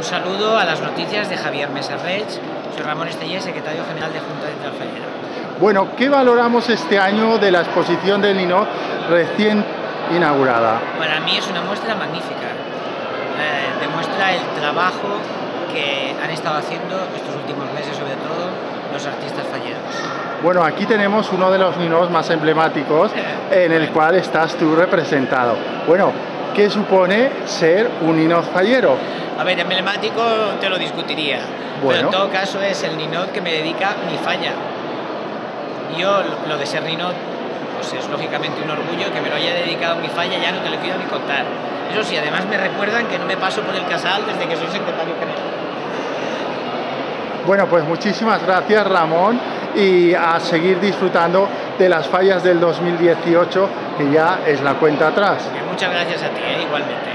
un saludo a las noticias de Javier Mesarrech. Soy Ramón Estellé, secretario general de Junta de Fallera. Bueno, ¿qué valoramos este año de la exposición del Ninot recién inaugurada? Para mí es una muestra magnífica. Eh, demuestra el trabajo que han estado haciendo estos últimos meses, sobre todo los artistas falleros. Bueno, aquí tenemos uno de los Ninos más emblemáticos en el cual estás tú representado. Bueno, ¿qué supone ser un Ninot fallero? A ver, emblemático te lo discutiría, pero en todo caso es el Ninot que me dedica mi falla. Yo lo de ser Ninot pues es lógicamente un orgullo que me lo haya dedicado mi falla, ya no te lo quiero ni contar. Eso sí, además me recuerdan que no me paso por el casal desde que soy secretario general. Bueno, pues muchísimas gracias Ramón y a seguir disfrutando de las fallas del 2018 que ya es la cuenta atrás. Muchas gracias a ti, ¿eh? igualmente.